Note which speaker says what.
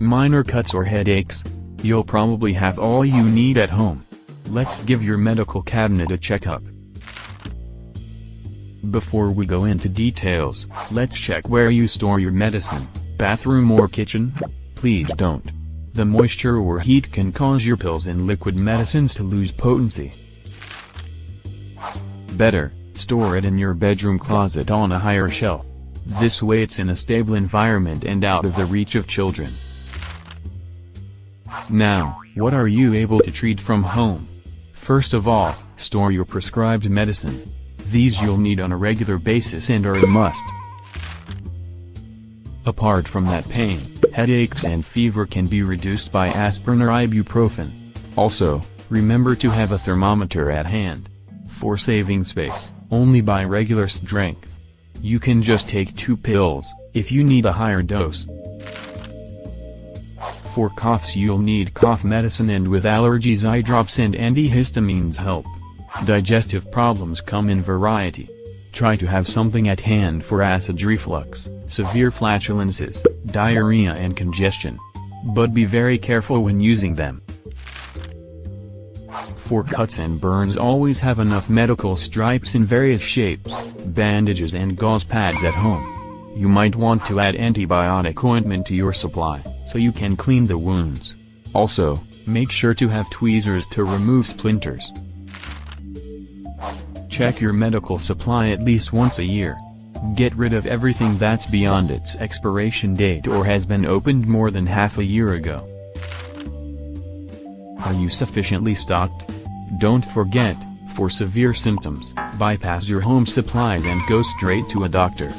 Speaker 1: Minor cuts or headaches? You'll probably have all you need at home. Let's give your medical cabinet a checkup. Before we go into details, let's check where you store your medicine, bathroom or kitchen? Please don't. The moisture or heat can cause your pills and liquid medicines to lose potency. Better, store it in your bedroom closet on a higher shelf. This way it's in a stable environment and out of the reach of children. Now, what are you able to treat from home? First of all, store your prescribed medicine. These you'll need on a regular basis and are a must. Apart from that pain, headaches and fever can be reduced by aspirin or ibuprofen. Also, remember to have a thermometer at hand. For saving space, only buy regular strength. You can just take two pills, if you need a higher dose. For coughs you'll need cough medicine and with allergies eye drops and antihistamines help. Digestive problems come in variety. Try to have something at hand for acid reflux, severe flatulences, diarrhea and congestion. But be very careful when using them. For cuts and burns always have enough medical stripes in various shapes, bandages and gauze pads at home. You might want to add antibiotic ointment to your supply so you can clean the wounds. Also, make sure to have tweezers to remove splinters. Check your medical supply at least once a year. Get rid of everything that's beyond its expiration date or has been opened more than half a year ago. Are you sufficiently stocked? Don't forget, for severe symptoms, bypass your home supplies and go straight to a doctor.